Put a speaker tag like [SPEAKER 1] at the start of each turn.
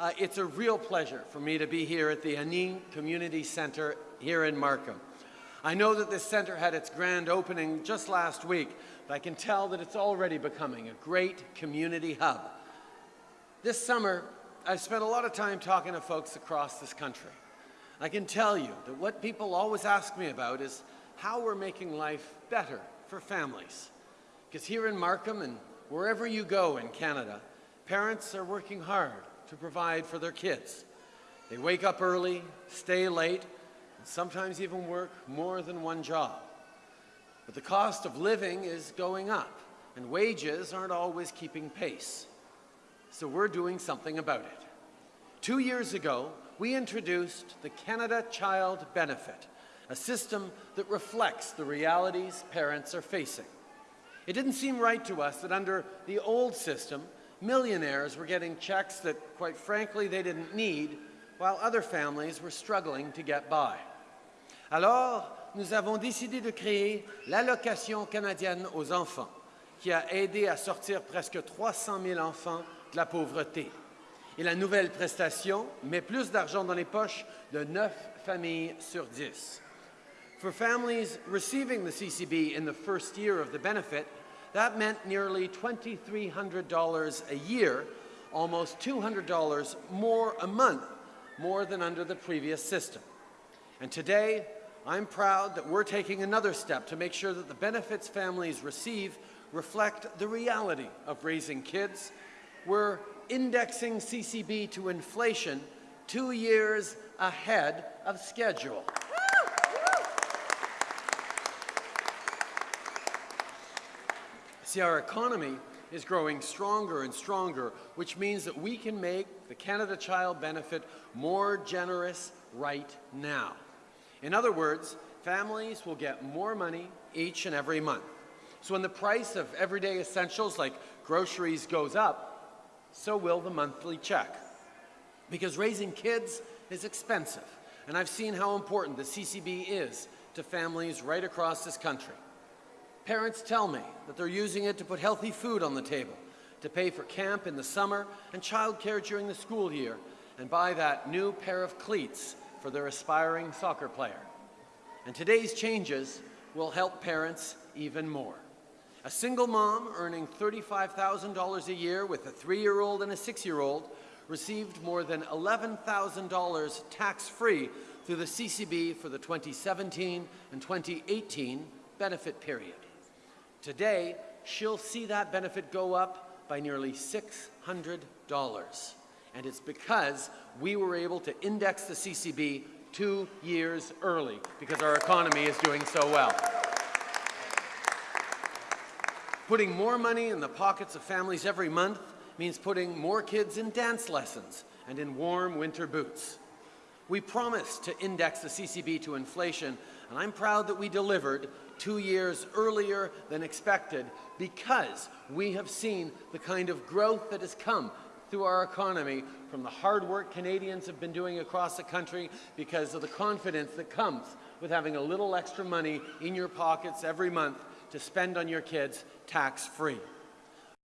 [SPEAKER 1] Uh, it's a real pleasure for me to be here at the Aaniin Community Center here in Markham. I know that this center had its grand opening just last week, but I can tell that it's already becoming a great community hub. This summer, I've spent a lot of time talking to folks across this country. I can tell you that what people always ask me about is how we're making life better for families. Because here in Markham and wherever you go in Canada, parents are working hard to provide for their kids. They wake up early, stay late, and sometimes even work more than one job. But the cost of living is going up, and wages aren't always keeping pace. So we're doing something about it. Two years ago, we introduced the Canada Child Benefit, a system that reflects the realities parents are facing. It didn't seem right to us that under the old system, millionaires were getting checks that, quite frankly, they didn't need, while other families were struggling to get by. Alors, nous avons décidé de créer l'allocation canadienne aux enfants, qui a aidé à sortir presque 300 000 enfants de la pauvreté. Et la nouvelle prestation met plus d'argent dans les poches de 9 familles sur 10. For families receiving the CCB in the first year of the benefit, that meant nearly $2,300 a year, almost $200 more a month, more than under the previous system. And today, I'm proud that we're taking another step to make sure that the benefits families receive reflect the reality of raising kids. We're indexing CCB to inflation two years ahead of schedule. See, our economy is growing stronger and stronger, which means that we can make the Canada Child Benefit more generous right now. In other words, families will get more money each and every month. So when the price of everyday essentials like groceries goes up, so will the monthly check. Because raising kids is expensive, and I've seen how important the CCB is to families right across this country. Parents tell me that they're using it to put healthy food on the table, to pay for camp in the summer and childcare during the school year, and buy that new pair of cleats for their aspiring soccer player. And today's changes will help parents even more. A single mom earning $35,000 a year with a three-year-old and a six-year-old received more than $11,000 tax-free through the CCB for the 2017 and 2018 benefit period. Today, she'll see that benefit go up by nearly $600. And it's because we were able to index the CCB two years early because our economy is doing so well. Putting more money in the pockets of families every month means putting more kids in dance lessons and in warm winter boots. We promised to index the CCB to inflation, and I'm proud that we delivered two years earlier than expected because we have seen the kind of growth that has come through our economy from the hard work Canadians have been doing across the country because of the confidence that comes with having a little extra money in your pockets every month to spend on your kids tax-free.